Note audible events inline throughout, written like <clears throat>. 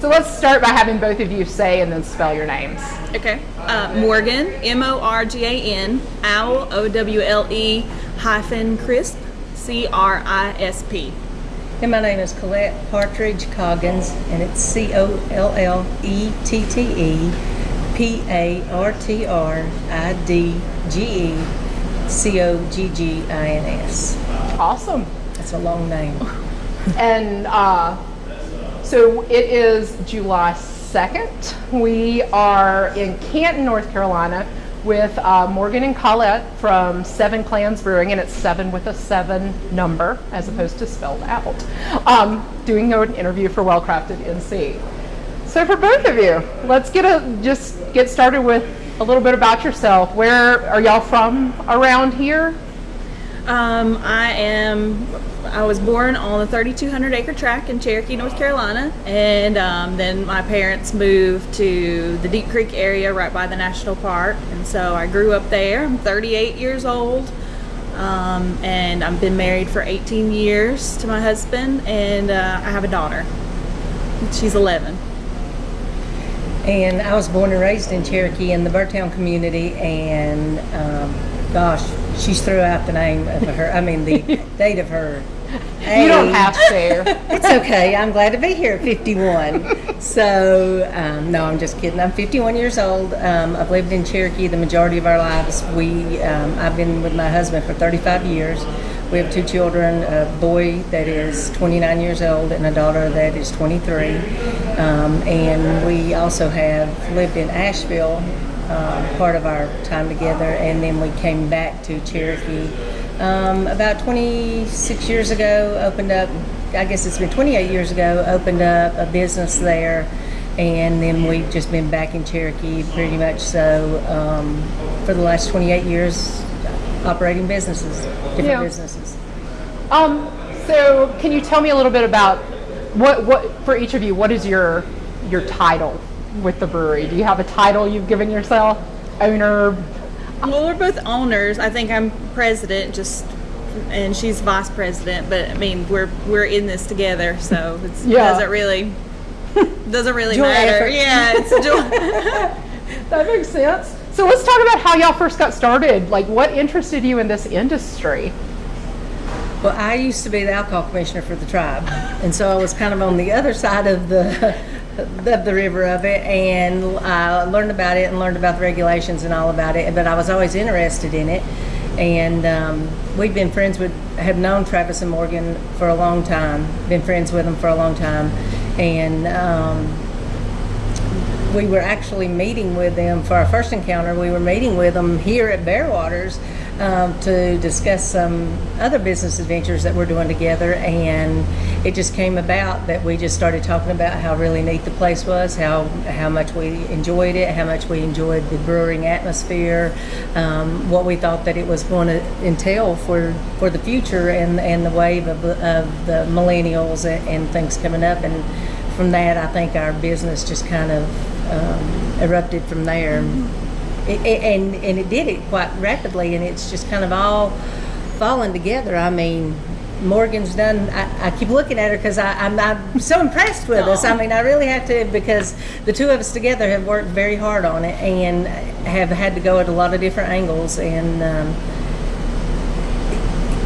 So let's start by having both of you say and then spell your names. Okay. Uh, Morgan, M O R G A N, Owle, O W L E, hyphen Crisp, C R I S P. And my name is Colette Partridge Coggins, and it's C O L L E T T E P A R T R I D G E C O G G I N S. Awesome. That's a long name. And uh, so it is July 2nd. We are in Canton, North Carolina with uh, Morgan and Colette from Seven Clans Brewing, and it's seven with a seven number as opposed to spelled out, um, doing an interview for Well Crafted NC. So for both of you, let's get a just get started with a little bit about yourself. Where are y'all from around here? Um, I am. I was born on the 3,200 acre tract in Cherokee, North Carolina, and um, then my parents moved to the Deep Creek area right by the national park, and so I grew up there. I'm 38 years old, um, and I've been married for 18 years to my husband, and uh, I have a daughter. She's 11. And I was born and raised in Cherokee in the Birdtown community, and um, gosh, she's threw out the name of her, I mean, the <laughs> date of her. You don't have to. It's okay. I'm glad to be here at 51. So, um, no, I'm just kidding. I'm 51 years old. Um, I've lived in Cherokee the majority of our lives. We, um, I've been with my husband for 35 years. We have two children, a boy that is 29 years old and a daughter that is 23. Um, and we also have lived in Asheville uh, part of our time together, and then we came back to Cherokee um, about 26 years ago. Opened up, I guess it's been 28 years ago. Opened up a business there, and then we've just been back in Cherokee pretty much so um, for the last 28 years, operating businesses, different Yeah. businesses. Um, so can you tell me a little bit about what, what for each of you, what is your your title with the brewery? Do you have a title you've given yourself? Owner? Well, we're both owners. I think I'm president, just and she's vice president. But I mean, we're we're in this together, so it's, it Yeah. doesn't really doesn't really matter. effort. Yeah, it's a <laughs> joy. That makes sense. So let's talk about how y'all first got started. Like what interested you in this industry? Well, I used to be the alcohol commissioner for the tribe, and so I was kind of on the other side of the of the river of it, and I learned about it and learned about the regulations and all about it. But I was always interested in it, and um, we've been friends with, have known Travis and Morgan for a long time, been friends with them for a long time, and. Um, we were actually meeting with them for our first encounter. We were meeting with them here at Bearwaters um, to discuss some other business adventures that we're doing together, and it just came about that we just started talking about how really neat the place was, how how much we enjoyed it, how much we enjoyed the brewing atmosphere, um, what we thought that it was going to entail for for the future and and the wave of, of the millennials and, and things coming up and from that, I think our business just kind of um, erupted from there. It, it, and, and it did it quite rapidly, and it's just kind of all falling together. I mean, Morgan's done, I, I keep looking at her because I'm, I'm so impressed with us. I mean, I really have to because the two of us together have worked very hard on it and have had to go at a lot of different angles, and um,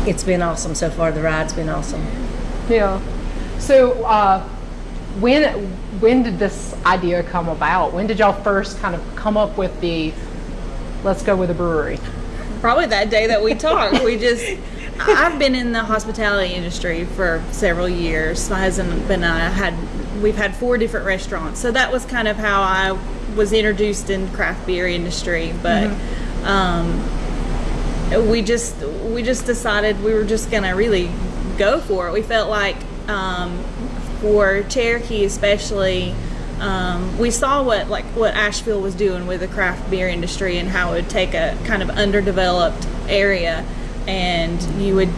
it's been awesome so far. The ride's been awesome. Yeah. So uh, when when did this idea come about? When did y'all first kind of come up with the let's go with a brewery? Probably that day that we talked. We just I've been in the hospitality industry for several years. My husband and I had we've had four different restaurants, so that was kind of how I was introduced in the craft beer industry. But um, we just we just decided we were just gonna really go for it. We felt like um, for Cherokee especially. Um, we saw what like what Asheville was doing with the craft beer industry and how it would take a kind of underdeveloped area and you would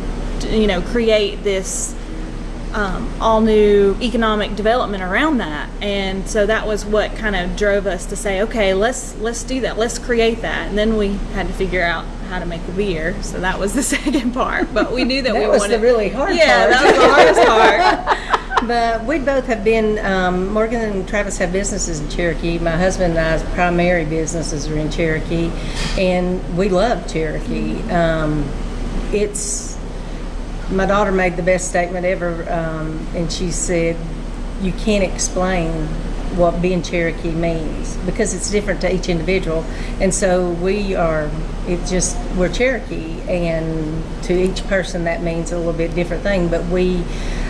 you know create this um, all new economic development around that. And so that was what kind of drove us to say okay let's let's do that. Let's create that. And then we had to figure out how to make the beer. So that was the <laughs> second part. But we knew that, That we was wanted the really hard yeah part. that was the hardest part <laughs> But we both have been, um, Morgan and Travis have businesses in Cherokee. My husband and I's primary businesses are in Cherokee, and we love Cherokee. Um, it's, my daughter made the best statement ever, um, and she said, You can't explain what being Cherokee means because it's different to each individual. And so we are, it just, we're Cherokee, and to each person that means a little bit different thing. But we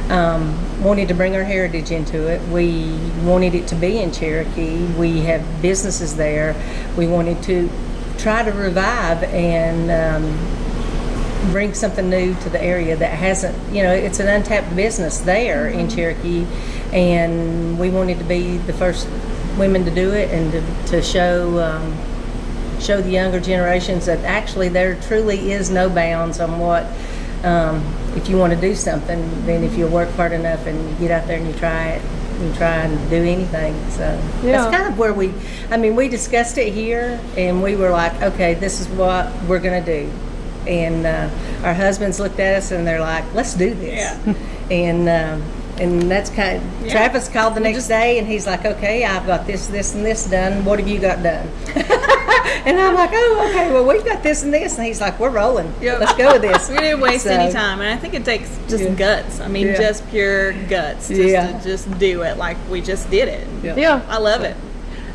um, wanted to bring our heritage into it. We wanted it to be in Cherokee. We have businesses there. We wanted to try to revive and um, bring something new to the area that hasn't, you know, it's an untapped business there in Cherokee, and we wanted to be the first women to do it and to, to show um, show the younger generations that actually there truly is no bounds on what. Um, if you want to do something, then if you work hard enough and you get out there and you try it, you try and do anything. So Yeah. that's kind of where we. I mean, we discussed it here, and we were like, okay, this is what we're gonna do. And uh, our husbands looked at us and they're like, let's do this. Yeah. and um, and that's kind. Of, Yeah. Travis called the next day and he's like, okay, I've got this, this, and this done. What have you got done? <laughs> and I'm like, oh, okay. Well, we've got this and this, and he's like, we're rolling. Yep. Let's go with this. <laughs> We didn't waste So, any time, and I think it takes just Yeah. guts. I mean, Yeah. just pure guts, just Yeah. to just do it like we just did it. Yeah. Yeah. I love it.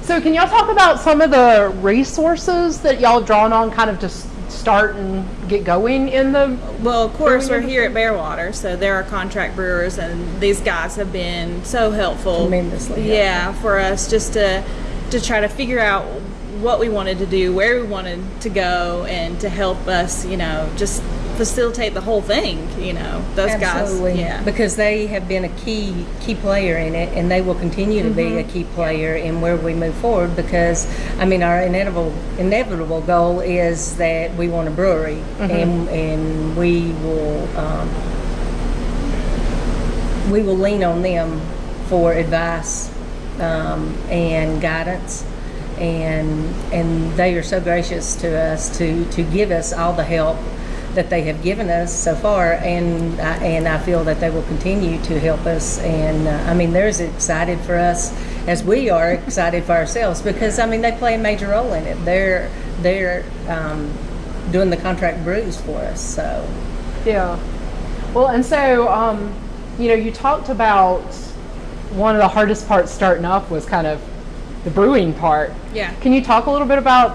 So can y'all talk about some of the resources that y'all drawn on kind of to s- start and get going in the Well, of course, we're here at Bearwater, so there are contract brewers, and these guys have been so helpful. Tremendously Yeah, for us just to to try to figure out what we wanted to do, where we wanted to go, and to help us, you know, just facilitate the whole thing. You know, those Absolutely. guys. Yeah. Because they have been a key key player in it, and they will continue to be a Mm-hmm. key player in where we move forward. Because I mean, our inevitable inevitable goal is that we want a brewery, Mm-hmm. and and we will um, we will lean on them for advice um, and guidance. And and they are so gracious to us to to give us all the help that they have given us so far, and I, and I feel that they will continue to help us. And uh, I mean, they're as excited for us as we are excited for ourselves because I mean they play a major role in it. They're they're um, doing the contract brews for us. So Yeah. Well, and so, um, you know, you talked about one of the hardest parts starting up was kind of the brewing part. Yeah. Can you talk a little bit about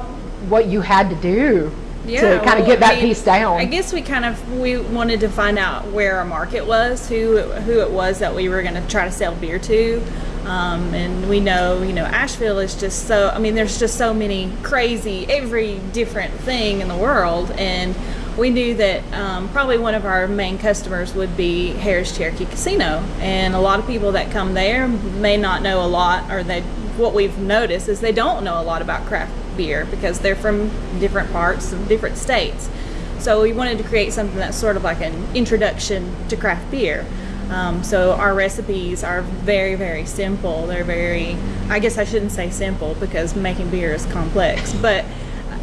what you had to do to kind well, of get I that mean, piece down? I guess we kind of we wanted to find out where our market was, who who it was that we were going to try to sell beer to, um, and we know you know Asheville is just so. I mean, there's just so many crazy, every different thing in the world, and we knew that um, probably one of our main customers would be Harrah's Cherokee Casino, and a lot of people that come there may not know a lot, or they what we've noticed is they don't know a lot about craft beer because they're from different parts of different states. So we wanted to create something that's sort of like an introduction to craft beer. Um, so our recipes are very, very simple. They're very, I guess I shouldn't say simple because making beer is complex, but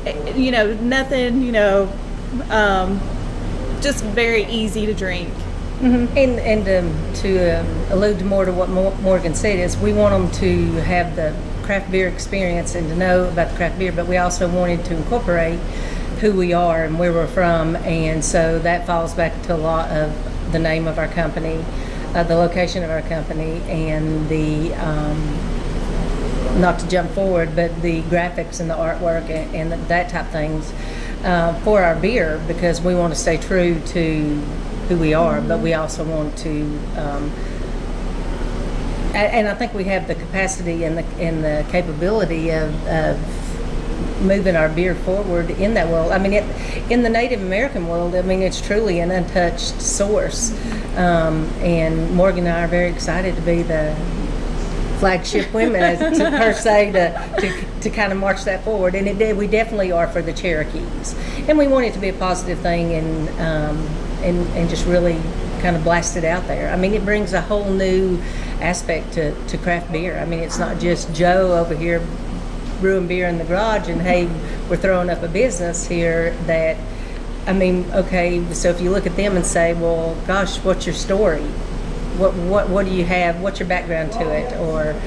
uh, you know, nothing, you know, um, just very easy to drink. And and um, to um, allude more to what Morgan said is we want them to have the craft beer experience and to know about the craft beer, but we also wanted to incorporate who we are and where we're from, and so that falls back to a lot of the name of our company, uh, the location of our company, and the. Um, not to jump forward, but the graphics and the artwork and, and that type of things uh, for our beer because we want to stay true to who we are, but we also want to. Um, and I think we have the capacity and the and the capability of, of moving our beer forward in that world. I mean, it, in the Native American world, I mean, it's truly an untouched source. Um, and Morgan and I are very excited to be the flagship <laughs> women as to per se to, to, to kind of march that forward and it we definitely are for the Cherokees and we want it to be a positive thing and um, and and just really kind of blast it out there I mean it brings a whole new aspect to, to craft beer I mean it's not just Joe over here brewing beer in the garage and hey we're throwing up a business here that I mean okay so if you look at them and say well gosh what's your story what what what do you have? What's your background to it? Or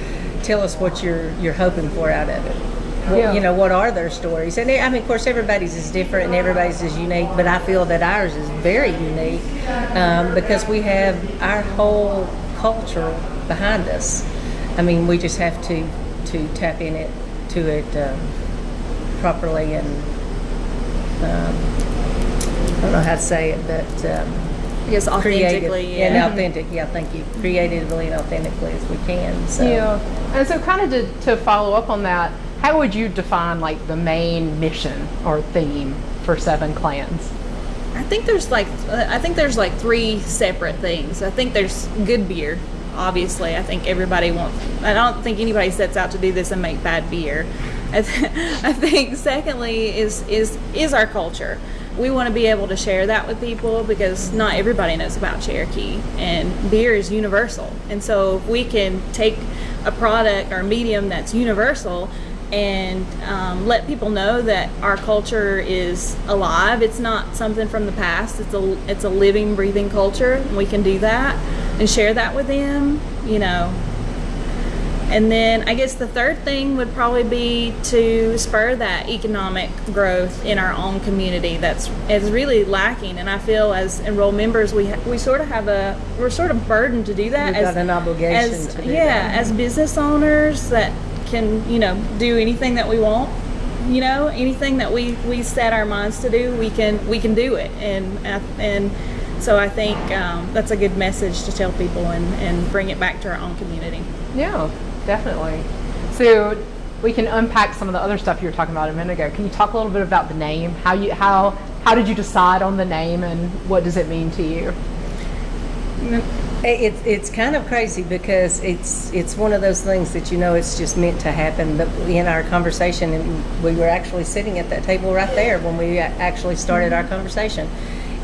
tell us what you're you're hoping for out of it. Yeah. You know, what are their stories? And I mean, of course, everybody's is different and everybody's is unique, but I feel that ours is very unique um, because we have our whole culture behind us. I mean, we just have to to tap in it to it um, properly and um, I don't know how to say it, but um, I guess creative authentically. and Yeah. authentic. Yeah, thank you. Creatively and authentically as we can. So. Yeah. And so kind of to, to follow up on that, how would you define like the main mission or theme for Seven Clans? I think there's like I think there's like three separate things. I think there's good beer. Obviously, I think everybody wants. I don't think anybody sets out to do this and make bad beer. I, th- <laughs> I think secondly is is is our culture. We want to be able to share that with people because not everybody knows about Cherokee, and beer is universal. And so if we can take a product or medium that's universal and um, let people know that our culture is alive. It's not something from the past. It's a it's a living, breathing culture. We can do that and share that with them. You know. And then I guess the third thing would probably be to spur that economic growth in our own community. That's is really lacking, and I feel as enrolled members, we ha- we sort of have a we're sort of burdened to do that. We've as, got an obligation as- to do yeah, that. as business owners that can you know do anything that we want you know anything that we we set our minds to do we can we can do it and and so i think um, that's a good message to tell people and and bring it back to our own community Yeah, definitely. So we can unpack some of the other stuff you were talking about a minute ago. Can you talk a little bit about the name? How you how how did you decide on the name and what does it mean to you? It's it's kind of crazy because it's it's one of those things that you know it's just meant to happen. But in our conversation, and we were actually sitting at that table right there when we actually started our conversation,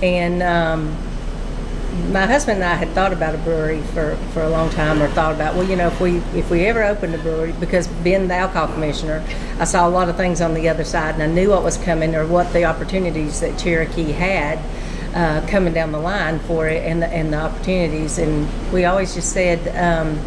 and um, my husband and I had thought about a brewery for, for a long time, or thought about well, you know, if we if we ever opened a brewery, because being the alcohol commissioner, I saw a lot of things on the other side, and I knew what was coming or what the opportunities that Cherokee had uh, coming down the line for it, and the, and the opportunities, and we always just said. Um,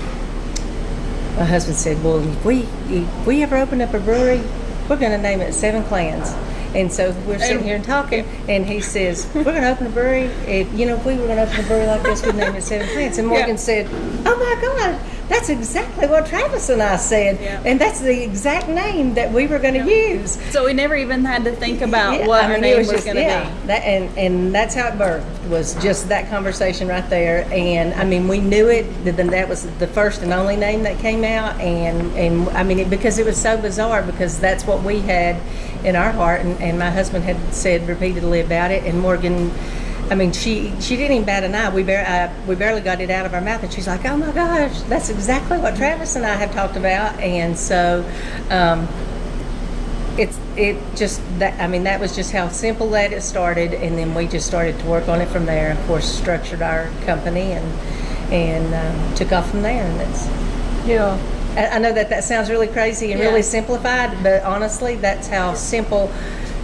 my husband said, "Well, if we if we ever open up a brewery, we're going to name it Seven Clans." And so we're sitting here and talking, and he says, "We're going to open a brewery. If you know, if we were going to open a brewery like this, we'd name it Seven Clans." And Morgan Yeah. said, "Oh my God, that's exactly what Travis and I said, Yeah. and that's the exact name that we were going to use." so we never even had to think about Yeah, what I our mean, name it was, going to yeah, be That and and that's how it birthed was just that conversation right there. And I mean, we knew it. That that was the first and only name that came out. And and I mean, it, because it was so bizarre because that's what we had in our heart. And, and my husband had said repeatedly about it. And Morgan. I mean, she she didn't even bat an eye. We bar- uh, we barely got it out of our mouth, and she's like, "Oh my gosh, that's exactly what Travis and I have talked about." And so, um, it's it just that I mean that was just how simple that it started, and then we just started to work on it from there. Of course, structured our company and and um, took off from there. And it's Yeah. I I know that that sounds really crazy and really simplified, but honestly, that's how simple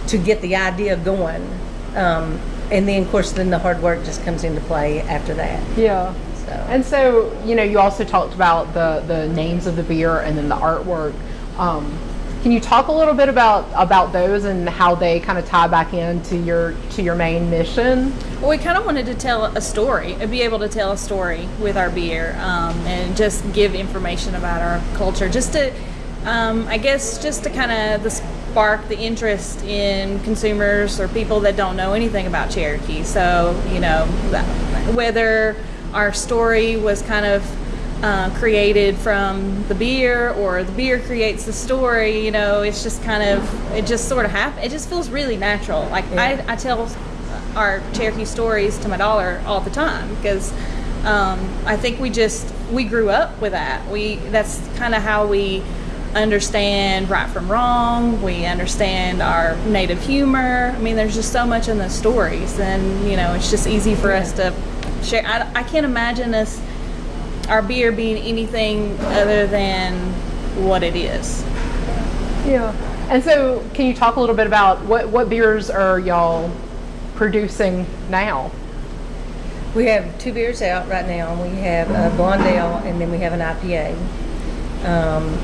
to get the idea going. Um, and then, of course, then the hard work just comes into play after that. Yeah. So. And so, you know, you also talked about the the names of the beer and then the artwork. Um, can you talk a little bit about about those and how they kind of tie back into your to your main mission? Well, we kind of wanted to tell a story, uh, be able to tell a story with our beer, um, and just give information about our culture, just to, um, I guess, just to kind of spark the interest in consumers or people that don't know anything about Cherokee. So, you know, whether our story was kind of uh, created from the beer or the beer creates the story you know it's just kind of it just sort of happens it just feels really natural. Like I, I tell our cherokee stories to my daughter all the time because um, i think we just we grew up with that. We that's kind of how we understand right from wrong we understand our native humor i mean there's just so much in the stories and you know it's just easy for us to share I, I can't imagine us our beer being anything other than what it is. Yeah. And so, can you talk a little bit about what what beers are y'all producing now? We have two beers out right now. We have a Blonde Ale and then we have an IPA. Um,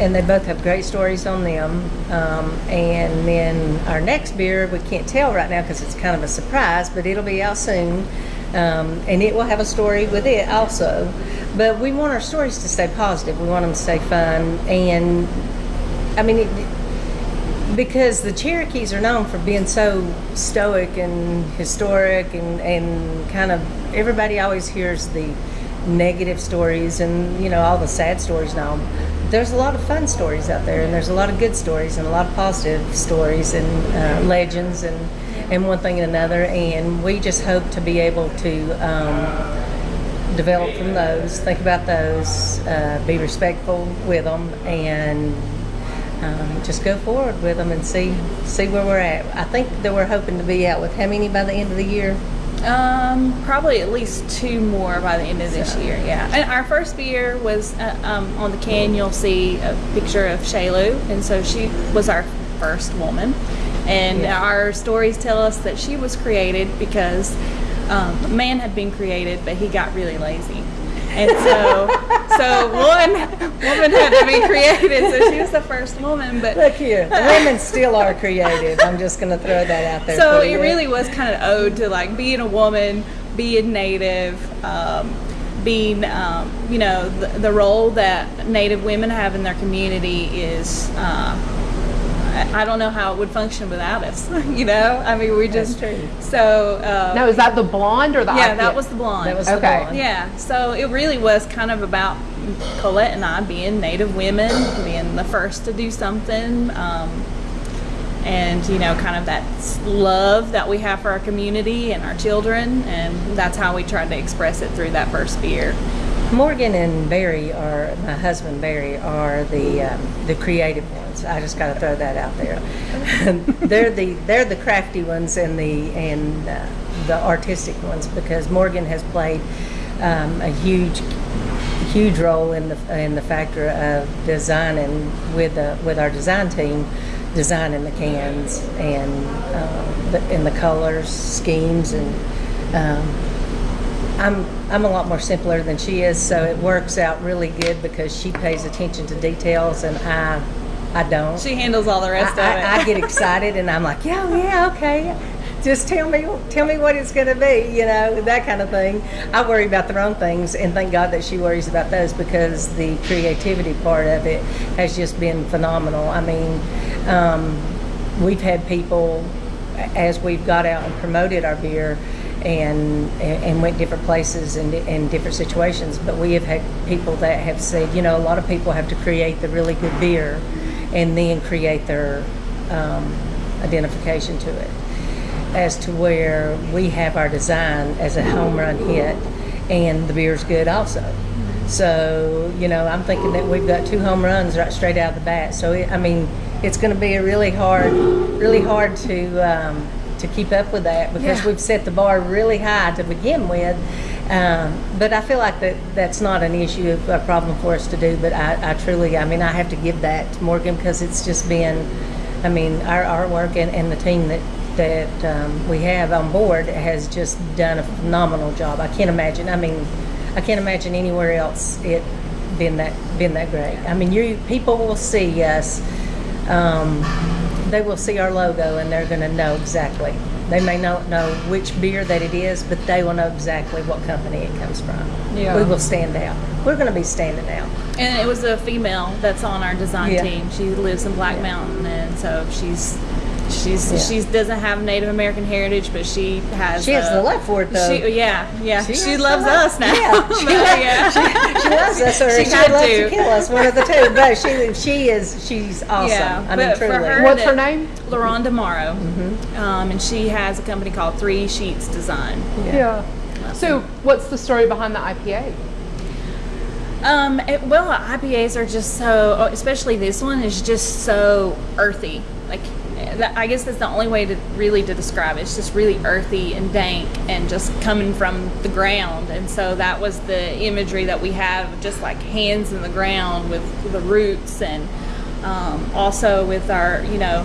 and they both have great stories on them. Um, and then our next beer, we can't tell right now because it's kind of a surprise, but it'll be out soon. Um, and it will have a story with it also. But we want our stories to stay positive. We want them to stay fun. And I mean, it, because the Cherokees are known for being so stoic and historic and, and kind of everybody always hears the negative stories and you know all the sad stories now there's a lot of fun stories out there and there's a lot of good stories and a lot of positive stories and uh, legends and and one thing and another and we just hope to be able to um, develop from those think about those uh, be respectful with them and um, just go forward with them and see see where we're at. I think that we're hoping to be out with how many by the end of the year? Um, probably at least two more by the end of this year. Yeah, and our first beer was uh, um, on the can. You'll see a picture of Selu, and so she was our first woman. And Yeah. our stories tell us that she was created because um, man had been created, but he got really lazy. And so, so one woman had to be created. So she was the first woman, but Look here, <laughs> women still are creative. I'm just going to throw that out there. so it really was kind of owed to like being a woman, being native, um, being um, you know the, the role that Native women have in their community is. Uh, I I don't know how it would function without us. <laughs> You know, I mean, we just That's true. so. Uh, Now, is that the blonde or the yeah, IPA? that was the blonde. That was the Okay. blonde. Yeah, so it really was kind of about Colette and I being Native women, being the first to do something, um, and you know, kind of that love that we have for our community and our children, and that's how we tried to express it through that first beer. Morgan and Barry are my husband Barry are the um, the creative ones. I just got to throw that out there. <laughs> they're the they're the crafty ones and the and uh, the artistic ones because Morgan has played um, a huge huge role in the in the factor of designing with the with our design team designing the cans and um, the, the colors schemes and um, I'm I'm a lot more simpler than she is, so it works out really good because she pays attention to details and I I don't. She handles all the rest I, I, of I it. get excited and I'm like, yeah, yeah, okay. Just tell me, tell me what it's going to be, you know, that kind of thing. I worry about the wrong things, and thank God that she worries about those because the creativity part of it has just been phenomenal. I mean, um, we've had people as we've got out and promoted our beer and and went different places and in different situations but we have had people that have said you know a lot of people have to create the really good beer and then create their um, identification to it. As to where we have our design as a home run hit and the beer's good also. So you know i'm thinking that we've got two home runs right straight out of the bat. So it, i mean it's going to be a really hard really hard to um, to keep up with that because Yeah. we've set the bar really high to begin with um, but I feel like that that's not an issue, a problem for us to do. But I, I truly, I mean, I have to give that to Morgan because it's just been, I mean, our artwork and, and the team that that um, we have on board has just done a phenomenal job. I can't imagine. I mean, I can't imagine anywhere else it been that been that great. I mean, you people will see us. Um, they will see our logo and they're going to know exactly. They may not know which beer that it is, but they will know exactly what company it comes from. Yeah. We will stand out. We're going to be standing out. And it was a female that's on our design Yeah. team. She lives in Black Mountain, and so she's she's Yeah. she doesn't have Native American heritage, but she has. She has uh, the love for it, though. She, yeah, yeah. She She, loves us now. Yeah, <laughs> she But, loves- yeah. She loves us, or She she, had would love to. to kill us. One of the two. But she she is she's awesome. Yeah, I mean, but for truly. her- What's her name? LaRonda Morrow, Mm-hmm. um, and she has a company called Three Sheets Design. Yeah. So, what's the story behind the IPA? Um, it, well, IPAs are just so, especially this one is just so earthy. Like, that, I guess that's the only way to really to describe it. It's just really earthy and dank and just coming from the ground. And so that was the imagery that we have, just like hands in the ground with the roots and um, also with our, you know,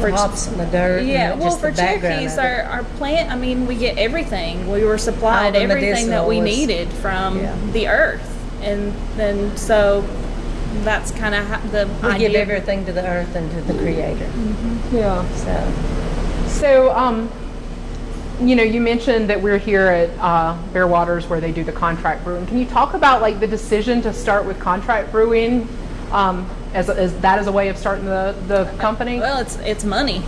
for hops and the dirt. yeah, well, for Cherokees, our, our plant, I mean, we get everything. We were supplied everything that we was- needed from Yeah. the earth. And then, so that's kind of the we idea. give everything to the earth and to the Creator. Yeah. So So, um, you know, you mentioned that we're here at uh, Bear Waters where they do the contract brewing. Can you talk about like the decision to start with contract brewing um, as, as that as a way of starting the, the company? Well, it's it's money.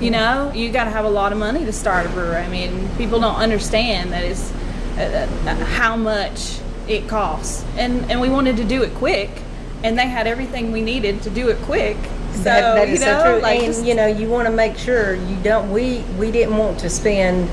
You know, you got to have a lot of money to start a brewery. I mean, people don't understand that it's uh, uh, how much it costs, and and we wanted to do it quick, and they had everything we needed to do it quick. So that, that you know, so true. like and just- you know, you want to make sure you don't. We we didn't want to spend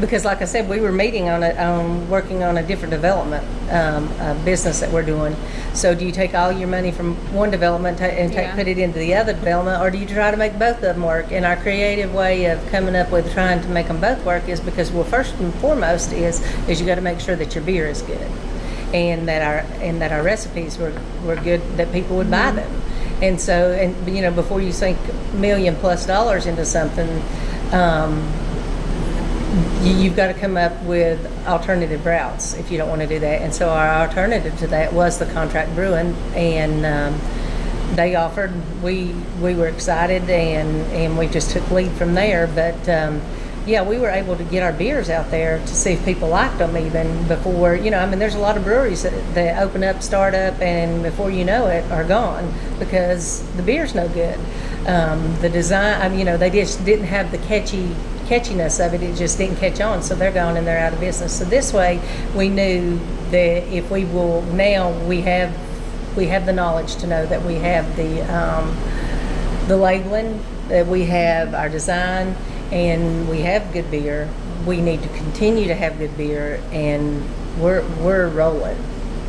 because, like I said, we were meeting on it on working on a different development um, uh, business that we're doing. So, do you take all your money from one development ta- and take, Yeah. put it into the other development, or do you try to make both of them work? And our creative way of coming up with trying to make them both work is because, well, first and foremost is is you got to make sure that your beer is good and that our and that our recipes were, were good that people would buy them. And so and you know before you sink million plus dollars into something um, you, you've got to come up with alternative routes if you don't want to do that. And so our alternative to that was the contract brewing and um, they offered we we were excited and and we just took lead from there. But um, yeah we were able to get our beers out there to see if people liked them even before you know i mean there's a lot of breweries that, that open up start up and before you know it are gone because the beer's no good. Um, the design I mean, you know they just didn't have the catchy catchiness of it it just didn't catch on so they're gone and they're out of business. So this way we knew that if we will now we have we have the knowledge to know that we have the um, the labeling, that we have our design, and we have good beer. We need to continue to have good beer, and we're we're rolling.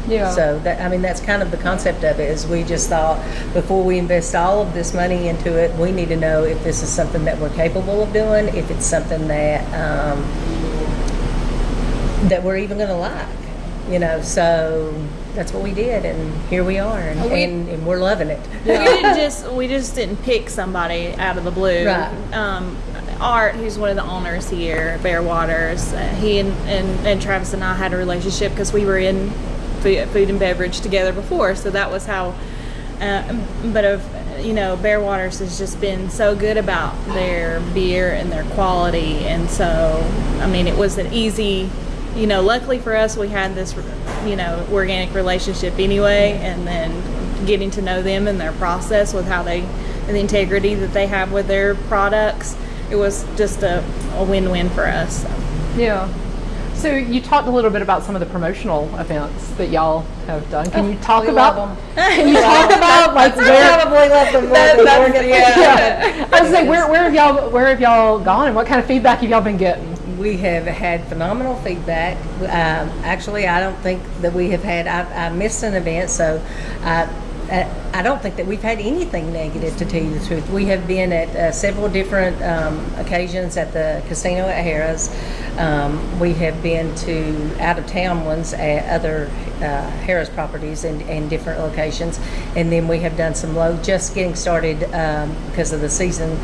Yeah. So that I mean that's kind of the concept of it. Is we just thought before we invest all of this money into it, we need to know if this is something that we're capable of doing, if it's something that um, that we're even going to like. You know, so that's what we did, and here we are, and, We- and, and we're loving it. we didn't <laughs> just we just didn't pick somebody out of the blue. Right. Um, Art, who's one of the owners here Bear Waters, uh, he and, and, and Travis and I had a relationship because we were in food, and beverage together before, so that was how. Uh, but of you know, Bear Waters has just been so good about their beer and their quality, and so I mean, it was an easy. You know, luckily for us, we had this, you know, organic relationship anyway, and then getting to know them and their process with how they, and the integrity that they have with their products, it was just a, a win-win for us. So. Yeah. So you talked a little bit about some of the promotional events that y'all have done. Can you talk we about? love 'em. <laughs> Can you talk about like I where? probably left them more That- than that's- Morgan. yeah. <laughs> I was like, where, where have y'all where have y'all gone, and what kind of feedback have y'all been getting? We have had phenomenal feedback. Um, actually, I don't think that we have had. I, I missed an event, so I, I, don't think that we've had anything negative to tell you the truth. We have been at uh, several different um, occasions at the casino at Harrah's. Um, we have been to out of town ones at other uh, Harrah's properties and, and different locations, and then we have done some low. Just getting started um, because of the season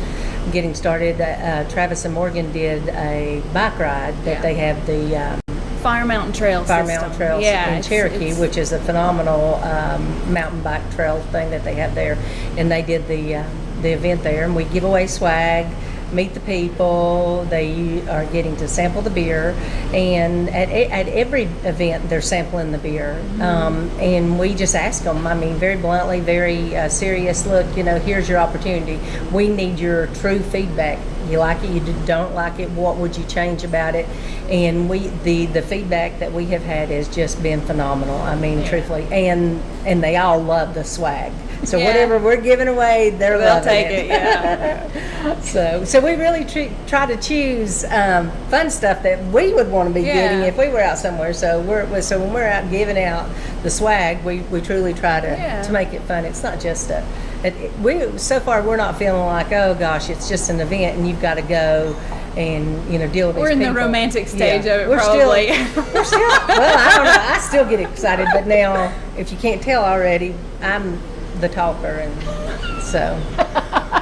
getting started. Uh, Travis and Morgan did a bike ride that Yeah. they have the um, Fire Mountain Trail Fire system. Mountain Trails yeah, in Cherokee, it's- which is a phenomenal um, mountain bike trail thing that they have there. And they did the uh, the event there, and we give away swag, meet the people. They are getting to sample the beer, and at at every event they're sampling the beer. Mm-hmm. Um, and we just ask them. I mean, very bluntly, very uh, serious. Look, you know, here's your opportunity. We need your true feedback. You like it, you don't like it. What would you change about it? And we the the feedback that we have had has just been phenomenal. I mean, Yeah. truthfully, and and they all love the swag. So Yeah. whatever we're giving away, they're They'll loving take it, yeah. <laughs> so so we really try to choose um, fun stuff that we would want to be Yeah. getting if we were out somewhere. So we're so when we're out giving out the swag, we, we truly try to to make it fun. It's not just a it, we so far we're not feeling like oh gosh it's just an event and you've got to go and you know deal with We're in the romantic stage of it, we're probably. Still, <laughs> we're still well I don't know I still get excited but now if you can't tell already I'm the talker and so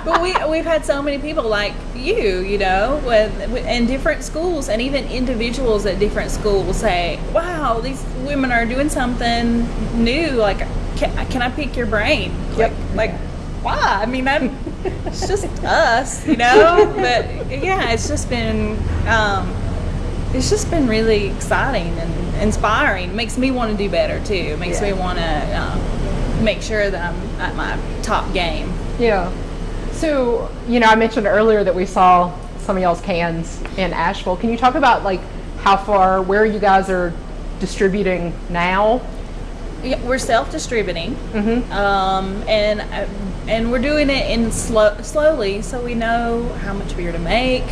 but we we've had so many people like you, you know, with, with in different schools and even individuals at different schools say, "Wow, these women are doing something new. Like, can, can I pick your brain? Yep. Like, like why? I mean, I'm, <laughs> it's just us, you know. <laughs> But yeah, it's just been um, it's just been really exciting and inspiring. It makes me want to do better too. It makes Yeah. me want to um, make sure that I'm at my top game. Yeah. So, you know, I mentioned earlier that we saw some of y'all's cans in Asheville. Can you talk about like how far, where you guys are distributing now? Yeah, we're self-distributing, um, and uh, and we're doing it in slow, slowly, so we know how much beer to make.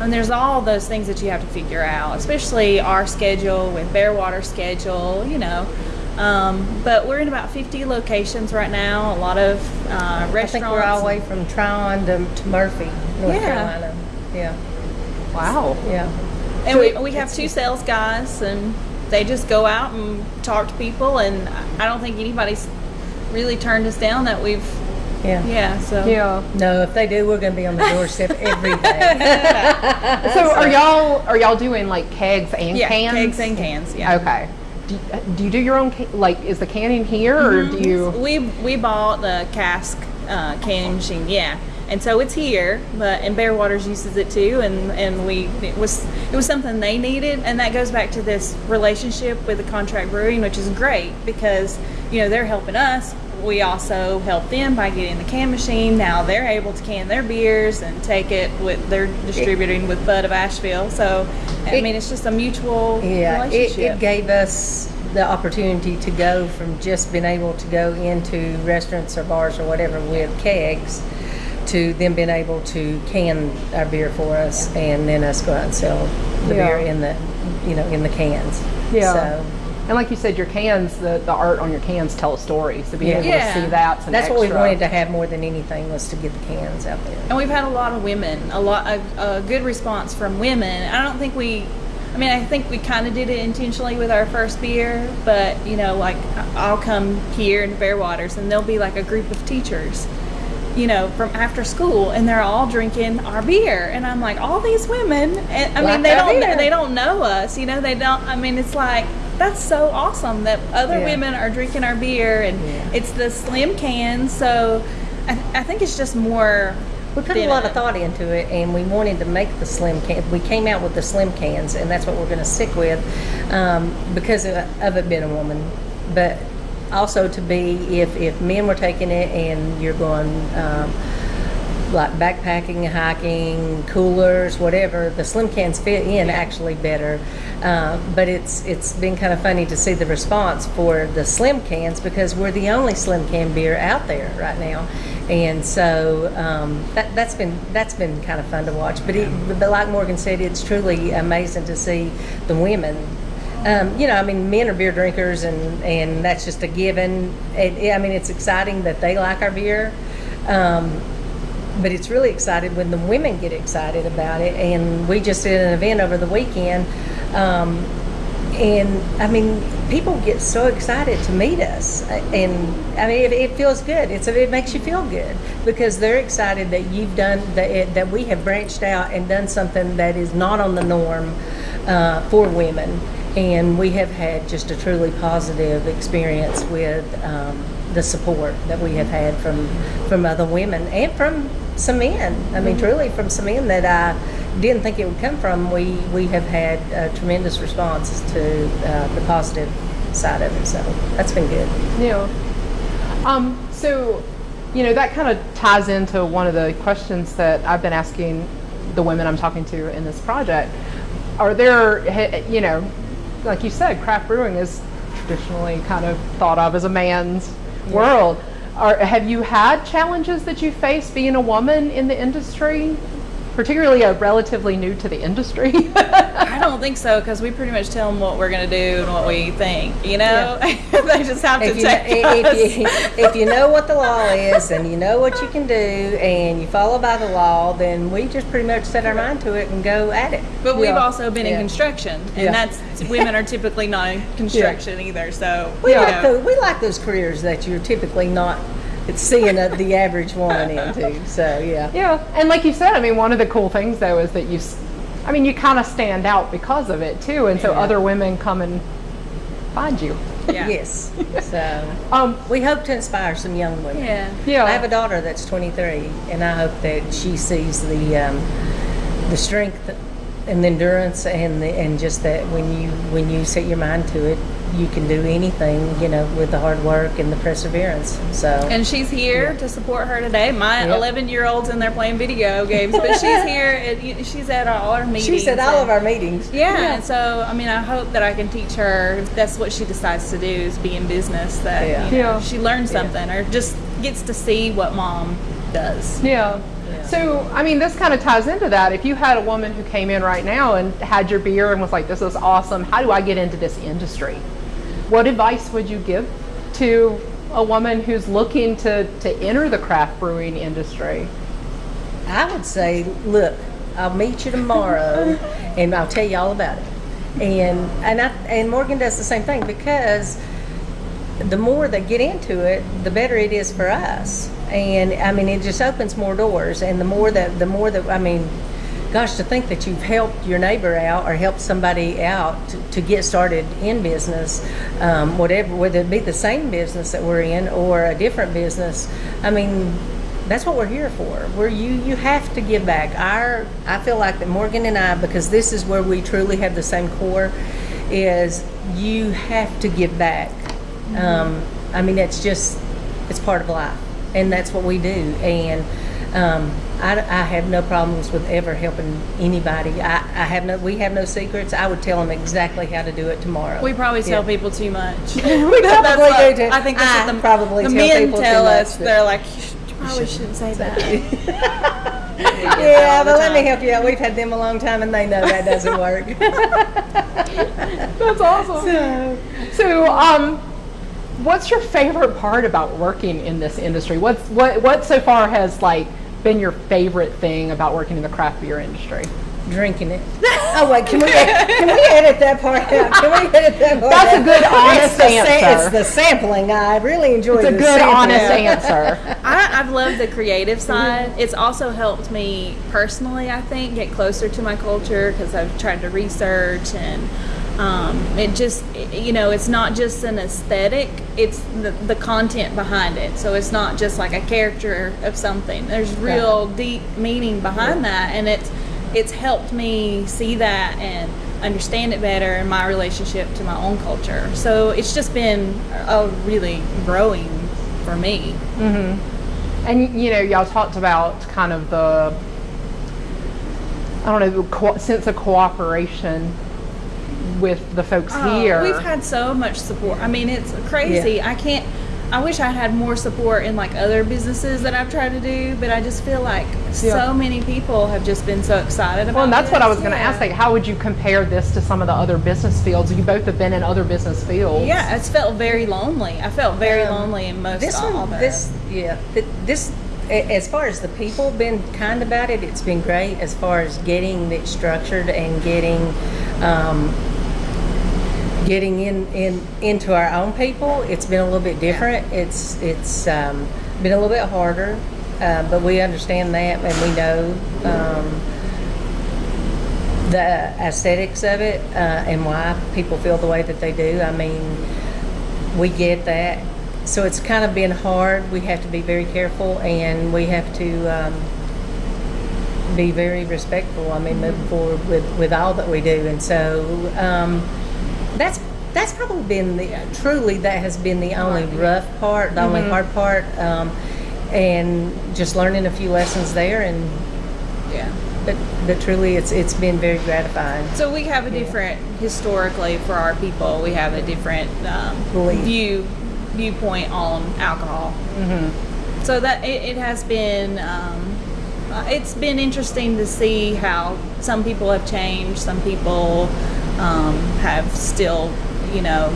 And there's all those things that you have to figure out, especially our schedule with Bearwater schedule, you know. Um, but we're in about 50 locations right now. A lot of uh, restaurants. I think we're all the way from Tryon to, to Murphy, North Yeah. Carolina. Yeah, Wow. yeah. And we, we have two sales guys, and they just go out and talk to people. And I don't think anybody's really turned us down that we've, Yeah. yeah. So Yeah. No, if they do, we're going to be on the doorstep every day. <laughs> So are y'all are y'all doing like kegs and yeah, cans? kegs and cans. Yeah. Okay. Do you, do you do your own like is the canning here or do you We we bought the cask uh, canning machine. Yeah. And so it's here, but and Bearwaters uses it too, and, and we it was it was something they needed, and that goes back to this relationship with the contract brewing, which is great because you know they're helping us. We also help them by getting the can machine. Now they're able to can their beers and take it with they're distributing with Bud of Asheville. So I It- mean it's just a mutual Yeah, it, relationship. it gave us the opportunity to go from just being able to go into restaurants or bars or whatever with kegs to them being able to can our beer for us and then us go out and sell the Yeah. beer in the, you know, in the cans. Yeah. So, and like you said your cans the, the art on your cans tell a story so being Yeah. able Yeah. to see that's an that's what we wanted to have more than anything was to get the cans out there. And we've had a lot of women, a lot, a, a good response from women. I don't think we, I mean, I think we kind of did it intentionally with our first beer, but you know, like I'll come here in Bearwaters and there'll be like a group of teachers, you know, from after school, and they're all drinking our beer, and I'm like, all these women, and I Like mean, they don't, beer. they don't know us, you know, they don't. I mean, it's like. That's so awesome that other Yeah. women are drinking our beer, and Yeah. it's the slim cans. So, I, I think it's just more We put a lot of thought into it, and we wanted to make the slim can. We came out with the slim cans, and that's what we're going to stick with um, because of, of it being a woman. But also to be if if men were taking it and you're going. Um, like backpacking, hiking, coolers, whatever. The slim cans fit in actually better, uh, but it's it's been kind of funny to see the response for the slim cans because we're the only slim can beer out there right now, and so um, that that's been that's been kind of fun to watch. But it, but like Morgan said, it's truly amazing to see the women um, you know, I mean, men are beer drinkers, and and that's just a given. It, I mean, it's exciting that they like our beer, um, but it's really excited when the women get excited about it. And we just did an event over the weekend, um, and I mean, people get so excited to meet us, and I mean, it, it feels good. It's it makes you feel good because they're excited that you've done that it, that we have branched out and done something that is not on the norm uh, for women, and we have had just a truly positive experience with um, the support that we have had from from other women and from some men. I mean, truly from some men that I didn't think it would come from. We we have had a tremendous response to uh, the positive side of it, so that's been good. Yeah. Um, so, you know, that kind of ties into one of the questions that I've been asking the women I'm talking to in this project. Are there, you know, like you said, craft brewing is traditionally kind of thought of as a man's world. Are, have you had challenges that you face being a woman in the industry, particularly a relatively new to the industry? <laughs> I don't think so because we pretty much tell them what we're going to do and what we think. You know, <laughs> they just have to If you, take if, us. you, if you know what the <laughs> law is and you know what you can do and you follow by the law, then we just pretty much set our mind to it and go at it. But we've Yeah. also been in construction, and Yeah. that's women are typically not in construction either. So We you like know. those, we like those careers that you're typically not it's seeing a, the average woman into. So yeah. Yeah, and like you said, I mean, one of the cool things though is that you, s- I mean, you kind of stand out because of it too, and so Yeah. other women come and find you. Yeah. Yes. So Um, we hope to inspire some young women. Yeah. yeah, I have a daughter that's 23, and I hope that she sees the um, the strength and the endurance and the, and just that when you when you set your mind to it, you can do anything. You know, with the hard work and the perseverance. So And she's here to support her today. My Yep. 11 year old's in there playing video games, but she's <laughs> here. And she's at all our meetings. she's at all and- of our meetings. Yeah, and so I mean, I hope that I can teach her. If that's what she decides to do is be in business. That Yeah. you know, Yeah. she learns something or just gets to see what mom does. yeah. Yeah. So, I mean, this kind of ties into that. If you had a woman who came in right now and had your beer and was like, "This is awesome. How do I get into this industry?" What advice would you give to a woman who's looking to to enter the craft brewing industry? I would say, look, I'll meet you tomorrow, <laughs> and I'll tell you all about it. And and I, and Morgan does the same thing because the more they get into it, the better it is for us. And I mean, it just opens more doors. And the more that the more that I mean, gosh, to think that you've helped your neighbor out or helped somebody out to, to get started in business, um, whatever, whether it be the same business that we're in or a different business. I mean, that's what we're here for. Where you you have to give back. Our I feel like that Morgan and I, because this is where we truly have the same core, is you have to give back. Um, I mean, it's just it's part of life, and that's what we do. And um, I, I have no problems with ever helping anybody. I, I have no we have no secrets. I would tell them exactly how to do it tomorrow. We probably tell Yeah. people too much. <laughs> We probably what- do too. I think that's I what the, probably the tell men tell us. They're like, you, should, you probably shouldn't say that. <laughs> <laughs> yeah, but let me help you out. We've had them a long time, and they know that doesn't work. That's awesome. So, So, um, what's your favorite part about working in this industry? What's what what so far has like been your favorite thing about working in the craft beer industry? Drinking it. <laughs> Oh wait, can we can we edit that part out? Can we edit that part That's a good, honest it's the sa- answer. it's the sampling. I really enjoy It's a good, sampling. honest <laughs> answer. I, I've loved the creative mm-hmm. side. It's also helped me personally, I think, get closer to my culture because I've tried to research and um, it just, you know, it's not just an aesthetic, it's the, the content behind it. So it's not just like a character of something. There's real deep meaning behind that. And it's, it's helped me see that and understand it better in my relationship to my own culture. So it's just been a really growing for me. And you know, y'all talked about kind of the I don't know, the co- sense of cooperation with the folks Oh, here. We've had so much support. I mean, it's crazy. I can't. I wish I had more support in like other businesses that I've tried to do, but I just feel like Yeah. so many people have just been so excited about. well, and that's what I this. was going to Yeah. ask. Like, how would you compare this to some of the other business fields? You both have been in other business fields. Yeah, it's felt very lonely. I felt very Um, lonely in most This all one, the- this yeah, th- this as far as the people been kind about it, it's been great. As far as getting it structured and getting. Um, getting in, in into our own people, it's been a little bit different. It's it's um, been a little bit harder, uh, but we understand that and we know um, the aesthetics of it uh, and why people feel the way that they do. I mean, we get that. So it's kind of been hard. We have to be very careful and we have to um, be very respectful. I mean, moving forward with, with all that we do. And so um, that's probably been the truly that has been the only rough part, the only hard part, um, and just learning a few lessons there. And yeah. but but truly, it's it's been very gratifying. So we have a different historically for our people. We have a different um, view viewpoint on alcohol. Mm-hmm. So that it, it has been um, uh, it's been interesting to see how some people have changed. Some people um, have still you know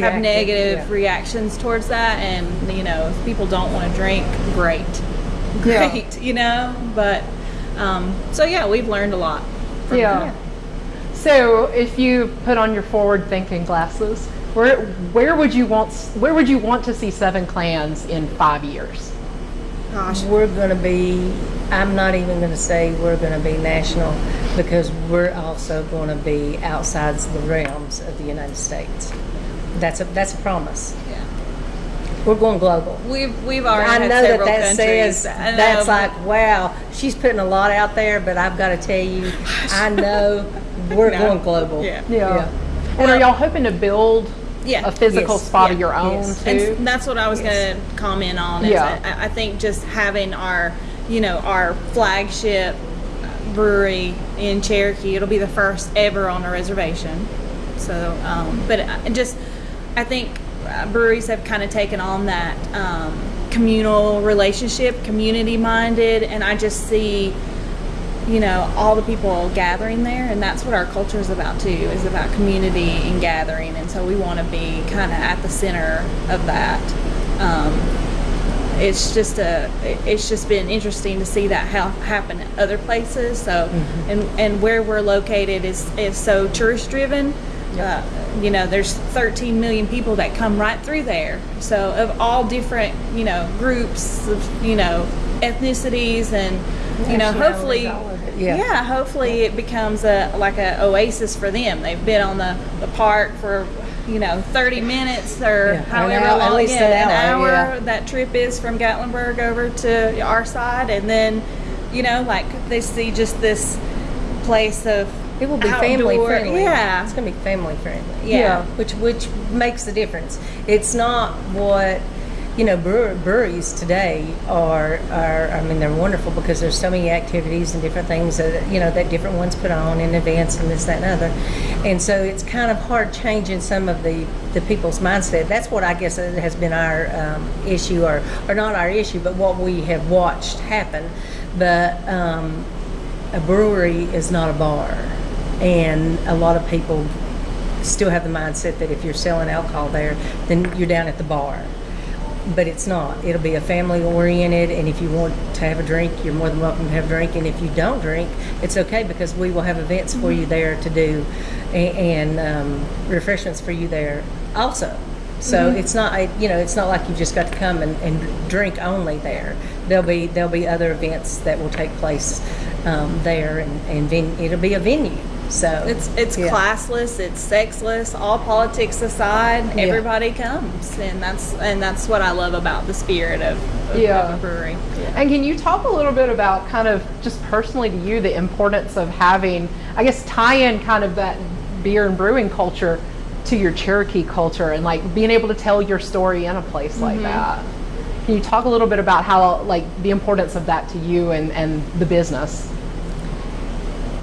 have negative yeah. reactions towards that, and you know if people don't want to drink, great, Yeah. great, you know. But um, so yeah, we've learned a lot. From Yeah. So if you put on your forward thinking glasses Where where would you want where would you want to see Seven Clans in five years? Gosh, We're going to be, I'm not even going to say we're going to be national because we're also going to be outside the realms of the United States. That's a, that's a promise. yeah. We're going global. We've we've already I had know that several that countries. says, know, that's like, wow, she's putting a lot out there, but I've got to tell you, <sighs> I know we're No. going global. Yeah. Yeah. And are y'all hoping to build Yeah. a physical Yes. spot Yeah. of your own Yes. And that's what I was Yes. going to comment on. Yeah. I, I think just having our, you know, our flagship brewery in Cherokee, it'll be the first ever on a reservation. So, um, but I just, I think uh, breweries have kind of taken on that um, communal relationship, community minded, and I just see you know all the people gathering there and that's what our culture is about too is about community and gathering and so we want to be kind of at the center of that. Um, it's just a it's just been interesting to see that ha- happen at other places so and and where we're located is is so tourist driven uh, you know there's 13 million people that come right through there so of all different you know groups of you know ethnicities and you know hopefully all of it, yeah. yeah hopefully it becomes a like a oasis for them they've been on the, the park for you know 30 minutes or Yeah, an however hour- at long least yeah, an hour, yeah. that trip is from gatlinburg over to our side and then you know like they see just this place of It will be family friendly. yeah It's going to be family friendly. Yeah. Which which makes the difference. It's not what you know brewer, breweries today are are I mean they're wonderful because there's so many activities and different things that you know that different ones put on in advance and this that and other. And so it's kind of hard changing some of the the people's mindset. That's what I guess has been our um, issue or or not our issue but what we have watched happen. But um, a brewery is not a bar. And a lot of people still have the mindset that if you're selling alcohol there, then you're down at the bar. But it's not. It'll be a family oriented, and if you want to have a drink, you're more than welcome to have a drink. And if you don't drink, it's okay because we will have events for you there to do a- and um, refreshments for you there also. So it's not, you know, it's not like you've just got to come and, and drink only there. There'll be there'll be other events that will take place um, there, and, and it'll be a venue. So It's it's yeah. classless, it's sexless, all politics aside, Yeah. everybody comes, and that's and that's what I love about the spirit of, of, Yeah. of brewery. And can you talk a little bit about kind of just personally to you the importance of having, I guess, tie in kind of that beer and brewing culture to your Cherokee culture and like being able to tell your story in a place like mm-hmm. that? Can you talk a little bit about how, like, the importance of that to you and, and the business?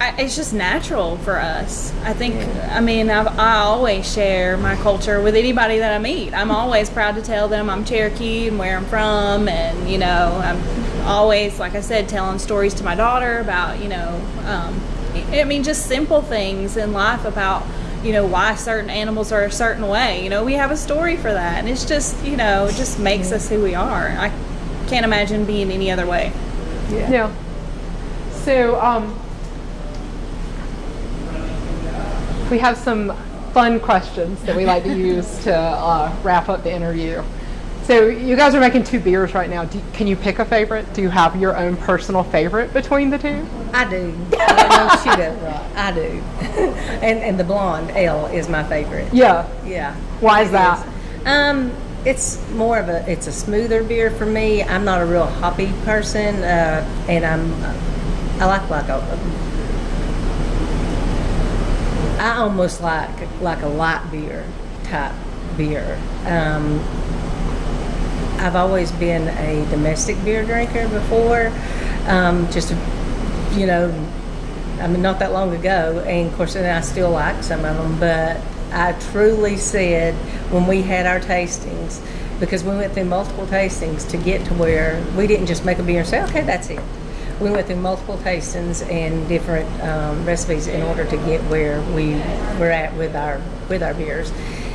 I, it's just natural for us. I think. I mean, I've, I always share my culture with anybody that I meet. I'm always proud to tell them I'm Cherokee and where I'm from, and you know, I'm always, like I said, telling stories to my daughter about you know, um, I mean, just simple things in life about you know why certain animals are a certain way. You know, we have a story for that, and it's just you know, it just makes us who we are. I can't imagine being any other way. Yeah. So, um, we have some fun questions that we like to use to uh, wrap up the interview. So, you guys are making two beers right now. Do, can you pick a favorite? Do you have your own personal favorite between the two? I do. I know she does, right? I do. <laughs> and and the blonde ale is my favorite. Yeah. Yeah. Why is that? Um, it's more of a it's a smoother beer for me. I'm not a real hoppy person, uh, and I'm I like like a I almost like like a light beer type beer. Um, I've always been a domestic beer drinker before, um, just you know, I mean, not that long ago, and of course, and I still like some of them, but I truly said when we had our tastings, because we went through multiple tastings to get to where we didn't just make a beer and say, okay, that's it. We went through multiple tastings and different um, recipes in order to get where we were at with our with our beers.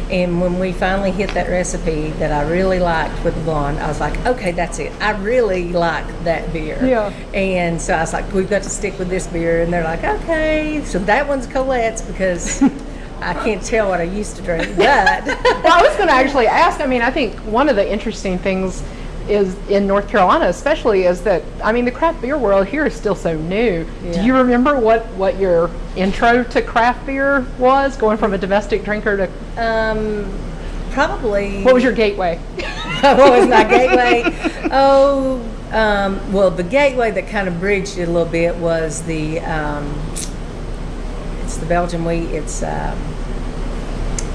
And when we finally hit that recipe that I really liked with the blonde, I was like, okay, that's it. I really like that beer. Yeah. And so I was like, we've got to stick with this beer. And they're like, okay. So that one's Colette's because I can't tell what I used to drink, but <laughs> Well, I was going to actually ask. I mean, I think one of the interesting things is in North Carolina, especially, is that I mean, the craft beer world here is still so new. Do you remember what what your intro to craft beer was, going from a domestic drinker to um, probably. what was your gateway? <laughs> what was my gateway? Oh, um, well, the gateway that kind of bridged it a little bit was the um, it's the Belgian wheat. It's um,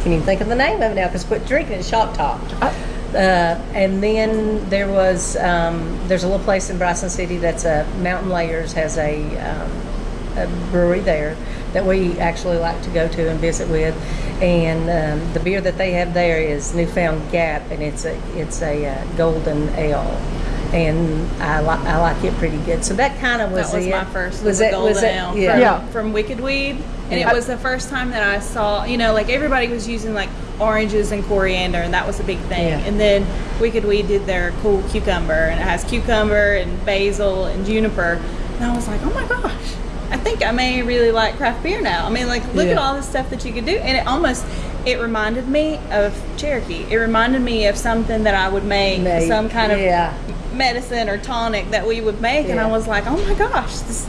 can you think of the name of it now because quit drinking it. Top. Uh, and then there was um, there's a little place in Bryson City that's a Mountain Layers has a, um, a brewery there that we actually like to go to and visit with, and um, the beer that they have there is Newfound Gap, and it's a it's a uh, golden ale, and I like I like it pretty good. So that kind of was That was it. my first. Was Was, a that golden was that ale yeah. from, Yeah. from Wicked Weed, and Yeah. it was the first time that I saw. You know, like everybody was using like oranges and coriander, and that was a big thing. Yeah. And then Wicked Weed did their cool cucumber, and it has cucumber and basil and juniper. And I was like, oh my gosh. I think I may really like craft beer now. I mean, like, look at all the stuff that you could do, and it almost it reminded me of Cherokee. It reminded me of something that I would make, Make, some kind of yeah. medicine or tonic that we would make and I was like, "Oh my gosh, this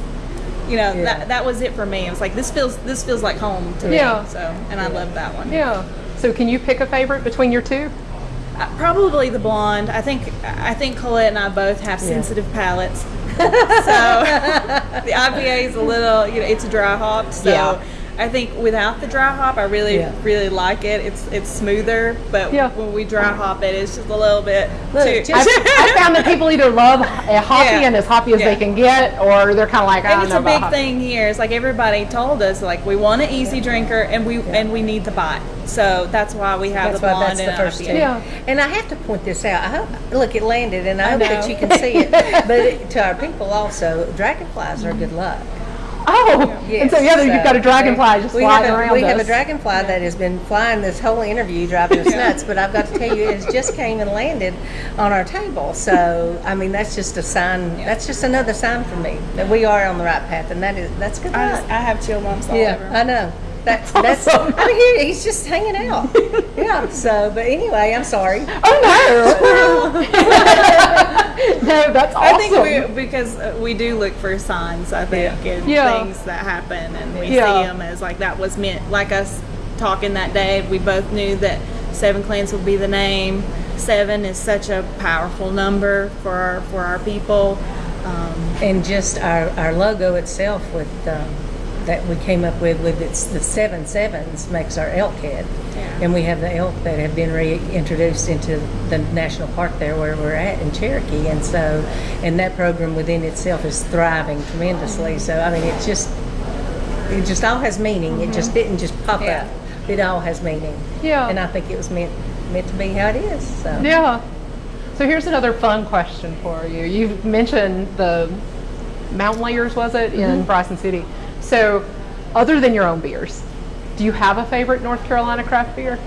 you know, Yeah. that that was it for me. It was like this feels this feels like home to Yeah. me. So, and I love that one. Yeah. So can you pick a favorite between your two? Uh, probably the blonde. I think I think Colette and I both have Yeah. sensitive palates. <laughs> so <laughs> the IPA is a little, you know, it's a dry hop. So Yeah. I think without the dry hop, I really, Yeah. really like it. It's it's smoother, but Yeah. when we dry hop it, it's just a little bit Look, too. I, I found that people either love a hoppy Yeah. and as hoppy as they can get, or they're kind of like, I and don't it's a big hoppy. thing here. It's like everybody told us, like we want an easy drinker, and we and we need the bite. So that's why we have That's the why blonde that's the first IPA. Yeah. And I have to point this out. I hope, look, it landed, and I, I hope that you can see it. <laughs> But it, to our people also, dragonflies are good luck. Oh, and so yeah, you've got a dragonfly just we flying have a, around We us. have a dragonfly that has been flying this whole interview, driving us <laughs> nuts. But I've got to tell you, it just came and landed on our table. So I mean, that's just a sign. That's just another sign for me that we are on the right path, and that is that's good I, just, I have chill bumps all Yeah, over. I know. That's <laughs> that's. awesome. I mean, here he's just hanging out. Yeah. So, but anyway, I'm sorry. Oh no! <laughs> no, that's awesome. I think we because uh, we do look for signs. I think and Yeah. things that happen, and we Yeah. see them as like that was meant. Like us talking that day, we both knew that Seven Clans would be the name. Seven is such a powerful number for our, for our people. Um, And just our, our logo itself with um, that we came up with with it's the seven sevens makes our elk head, Yeah. and we have the elk that have been reintroduced into the national park there where we're at in Cherokee, and so and that program within itself is thriving tremendously. So I mean, it just it just all has meaning. It just didn't just pop Yeah. up. It all has meaning. Yeah. and I think it was meant meant to be how it is. So. Yeah. So here's another fun question for you. You've mentioned the mountain layers, was it, Mm-hmm. in Bryson City? So, other than your own beers, do you have a favorite North Carolina craft beer?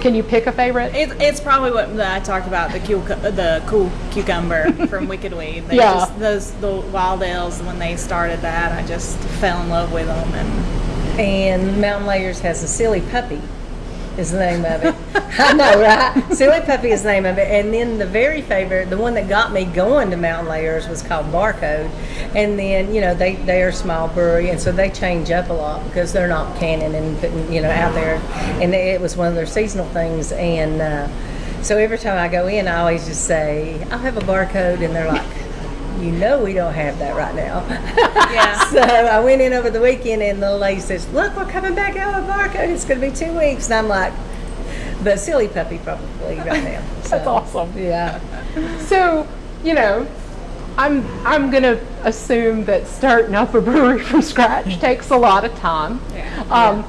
Can you pick a favorite? It, it's probably what I talked about the cool, the cool cucumber from <laughs> Wicked Weed. They Yeah. just, those the wild ales when they started that, I just fell in love with them and And Mountain Layers has a silly puppy, is the name of it. <laughs> I know, right? Silly puppy is the name of it. And then the very favorite, the one that got me going to Mountain Layers was called Barcode. And then you know they they are a small brewery, and so they change up a lot because they're not canning and putting you know out there. And it was one of their seasonal things. And uh, so every time I go in, I always just say I'll have a barcode, and they're like. You know we don't have that right now. <laughs> Yeah. <laughs> so I went in over the weekend and the lady says, Look, we're coming back out with barcode. It's going to be two weeks. And I'm like, The silly puppy probably right now. <laughs> So, That's awesome. Yeah. So, you know, I'm I'm gonna assume that starting up a brewery from scratch takes a lot of time. Yeah. Um,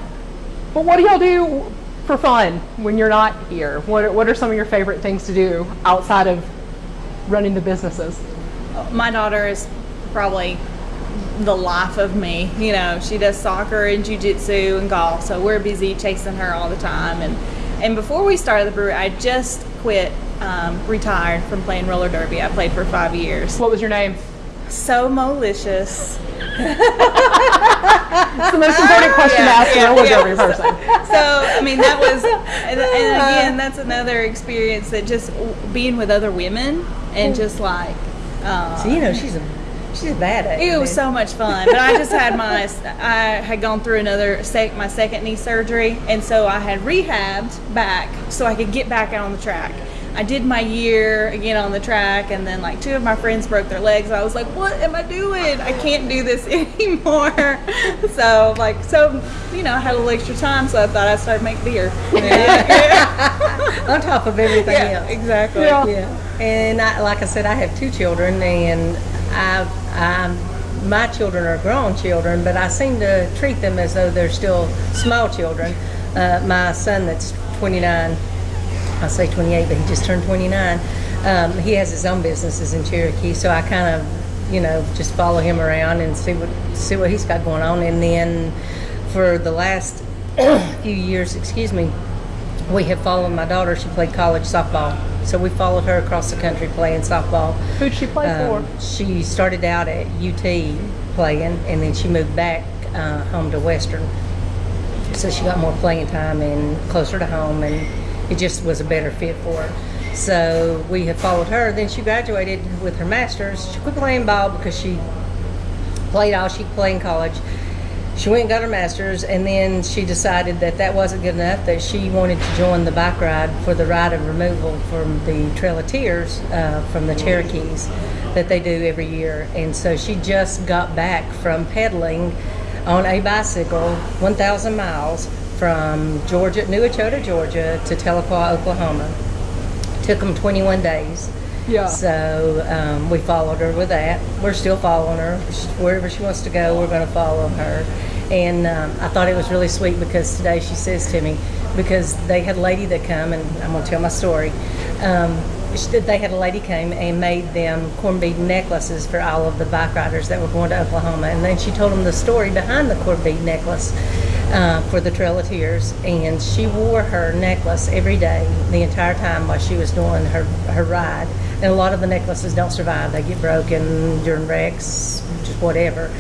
But what do y'all do for fun when you're not here? What are, what are some of your favorite things to do outside of running the businesses? My daughter is probably the life of me. You know, she does soccer and jujitsu and golf, so we're busy chasing her all the time. And and before we started the brewery, I just quit, um, retired from playing roller derby. I played for five years. What was your name? So malicious. It's the most important <laughs> question to ask yeah, roller yeah. derby person. <laughs> so I mean that was, and, and again that's another experience that just being with other women and just like. Uh, So, you know, she's a she's a bad at It was so much fun, but I just had my I had gone through another sec, my second knee surgery, and so I had rehabbed back so I could get back out on the track. I did my year again on the track, and then like two of my friends broke their legs. I was like, "What am I doing? I can't do this <laughs> anymore." so like so, you know, I had a little extra time, so I thought I'd start making beer. <laughs> on top of everything yeah, else. exactly. Yeah. Yeah, and I, like I said, I have two children, and I, I, my children are grown children, but I seem to treat them as though they're still small children. Uh, my son, that's 29, I say 28, but he just turned 29. Um, he has his own businesses in Cherokee, so I kind of, you know, just follow him around and see what see what he's got going on. And then for the last <clears throat> few years, excuse me, we have followed my daughter. She played college softball, so we followed her across the country playing softball. Who'd she play Um, for? she started out at UT playing, and then she moved back uh, home to Western. So she got more playing time and closer to home, and it just was a better fit for her. So we have followed her. Then she graduated with her master's. She quit playing ball because she played all she could play in college. She went and got her master's, and then she decided that that wasn't good enough. That she wanted to join the bike ride for the ride of removal from the Trail of Tears uh, from the Cherokees that they do every year. And so she just got back from pedaling on a bicycle 1,000 miles from Georgia, New Echota, Georgia, to Tahlequah, Oklahoma. Took them 21 days. Yeah. So um, we followed her with that. We're still following her. Wherever she wants to go, we're going to follow her. And um, I thought it was really sweet because today she says to me, because they had a lady that come, and I'm going to tell my story. Um, they had a lady came and made them corn bead necklaces for all of the bike riders that were going to Oklahoma. And then she told them the story behind the corn bead necklace uh, for the Trail of Tears. And she wore her necklace every day, the entire time while she was doing her, her ride. And a lot of the necklaces don't survive. They get broken during wrecks, just whatever.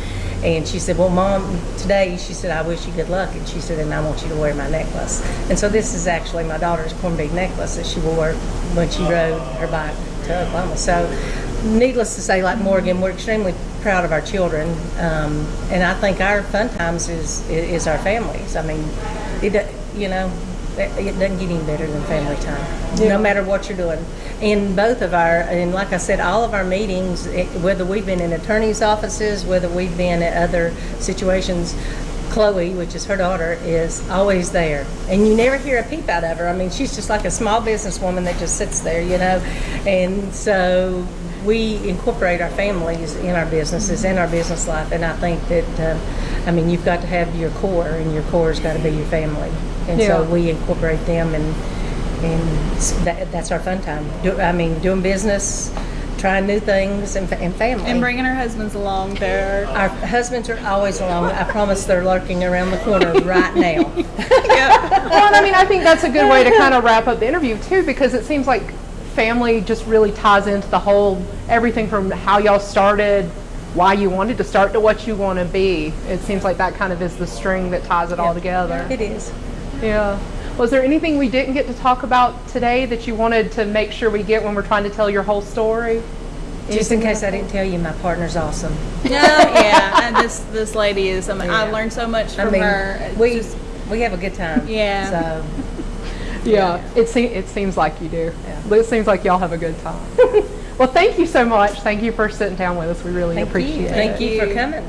And she said, Well, Mom, today, she said, I wish you good luck. And she said, And I want you to wear my necklace. And so this is actually my daughter's corn bead necklace that she wore when she rode her bike to Oklahoma. So, needless to say, like Morgan, we're extremely proud of our children. Um, and I think our fun times is, is our families. I mean, it, you know, it doesn't get any better than family time, no matter what you're doing. In both of our, and like I said, all of our meetings, whether we've been in attorneys' offices, whether we've been at other situations, Chloe, which is her daughter, is always there. And you never hear a peep out of her. I mean, she's just like a small businesswoman that just sits there, you know. And so we incorporate our families in our businesses, in our business life. And I think that, uh, I mean, you've got to have your core, and your core's got to be your family. And so we incorporate them, and and that, that's our fun time. Do, I mean, doing business, trying new things, and, and family. And bringing our husbands along there. Our husbands are always along. I promise they're lurking around the corner right now. <laughs> Well, and I mean, I think that's a good way to kind of wrap up the interview too, because it seems like family just really ties into the whole everything from how y'all started, why you wanted to start, to what you want to be. It seems like that kind of is the string that ties it all together. It is. Yeah. Was there anything we didn't get to talk about today that you wanted to make sure we get when we're trying to tell your whole story? Just in case I didn't tell you, my partner's awesome. Yeah, yeah, and this this lady is. I mean, I Yeah. learned so much I from mean, her. It's we just- we have a good time. Yeah. So Yeah, it seems it seems like you do. Yeah. It seems like y'all have a good time. <laughs> well, thank you so much. Thank you for sitting down with us. We really thank appreciate you. it. Thank you for coming.